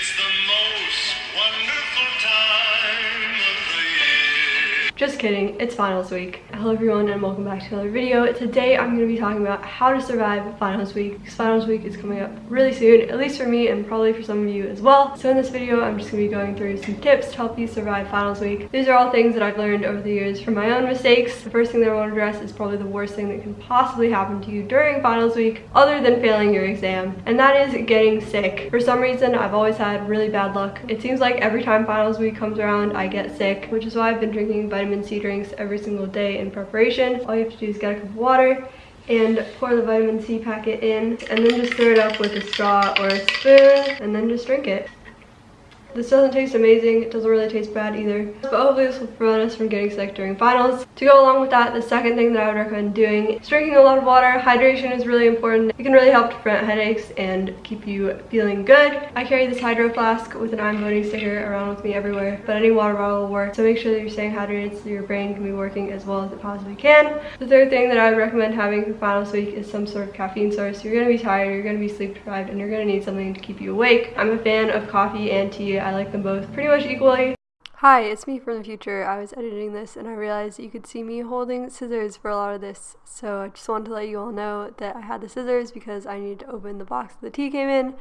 It's the most wonderful Just kidding, it's finals week. Hello everyone and welcome back to another video. Today I'm going to be talking about how to survive finals week because finals week is coming up really soon, at least for me and probably for some of you as well. So in this video I'm just going to be going through some tips to help you survive finals week. These are all things that I've learned over the years from my own mistakes. The first thing that I want to address is probably the worst thing that can possibly happen to you during finals week other than failing your exam and that is getting sick. For some reason I've always had really bad luck. It seems like every time finals week comes around I get sick which is why I've been drinking vitamin C drinks every single day in preparation. All you have to do is get a cup of water and pour the vitamin C packet in and then just stir it up with a straw or a spoon and then just drink it. This doesn't taste amazing, it doesn't really taste bad either, but hopefully this will prevent us from getting sick during finals. To go along with that, the second thing that I would recommend doing is drinking a lot of water. Hydration is really important. It can really help to prevent headaches and keep you feeling good. I carry this hydro flask with an I'm voting sticker around with me everywhere, but any water bottle will work, so make sure that you're staying hydrated so your brain can be working as well as it possibly can. The third thing that I would recommend having for finals week is some sort of caffeine source. You're going to be tired, you're going to be sleep deprived, and you're going to need something to keep you awake. I'm a fan of coffee and tea I like them both pretty much equally. Hi, it's me from the future. I was editing this and I realized you could see me holding scissors for a lot of this. So I just wanted to let you all know that I had the scissors because I needed to open the box the tea came in.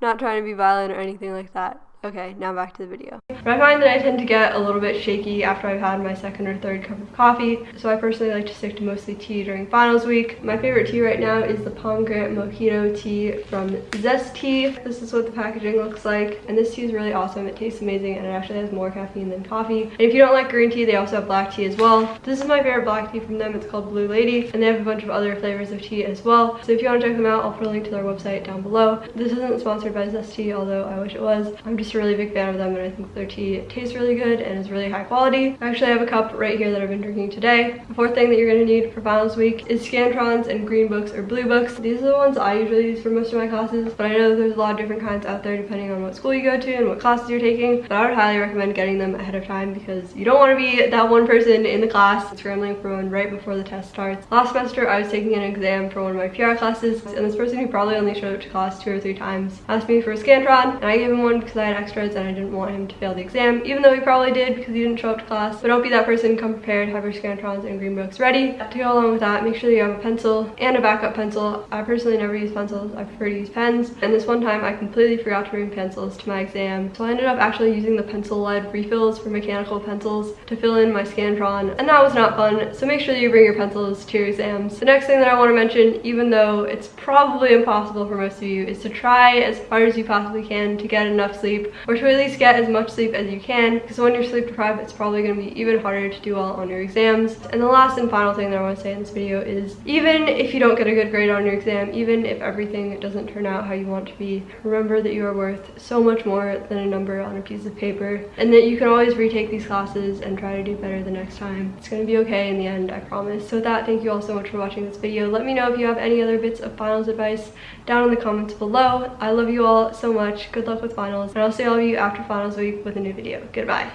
not trying to be violent or anything like that. Okay, now back to the video. I find that I tend to get a little bit shaky after I've had my second or third cup of coffee, so I personally like to stick to mostly tea during finals week. My favorite tea right now is the pomegranate mojito tea from Zest Tea. This is what the packaging looks like, and this tea is really awesome. It tastes amazing, and it actually has more caffeine than coffee. And if you don't like green tea, they also have black tea as well. This is my favorite black tea from them. It's called Blue Lady, and they have a bunch of other flavors of tea as well. So if you want to check them out, I'll put a link to their website down below. This isn't sponsored by Zest Tea, although I wish it was. I'm just a really big fan of them and I think their tea tastes really good and is really high quality. I actually have a cup right here that I've been drinking today. The fourth thing that you're going to need for finals week is Scantrons and green books or blue books. These are the ones I usually use for most of my classes, but I know there's a lot of different kinds out there depending on what school you go to and what classes you're taking. But I would highly recommend getting them ahead of time because you don't want to be that one person in the class scrambling for one right before the test starts. Last semester I was taking an exam for one of my PR classes and this person who probably only showed up to class two or three times asked me for a Scantron and I gave him one because I had extras and I didn't want him to fail the exam, even though he probably did because he didn't show up to class. But don't be that person, come prepared, have your Scantrons and green books ready. To go along with that, make sure you have a pencil and a backup pencil. I personally never use pencils, I prefer to use pens. And this one time I completely forgot to bring pencils to my exam. So I ended up actually using the pencil lead refills for mechanical pencils to fill in my Scantron. And that was not fun, so make sure that you bring your pencils to your exams. The next thing that I want to mention, even though it's probably impossible for most of you, is to try as hard as you possibly can to get enough sleep or to at least get as much sleep as you can because when you're sleep deprived it's probably going to be even harder to do well on your exams. And the last and final thing that i want to say in this video is even if you don't get a good grade on your exam even if everything doesn't turn out how you want to be remember that you are worth so much more than a number on a piece of paper and that you can always retake these classes and try to do better the next time. It's going to be okay in the end i promise. So with that thank you all so much for watching this video. Let me know if you have any other bits of finals advice down in the comments below. I love you all so much. Good luck with finals and see all of you after finals week with a new video. Goodbye.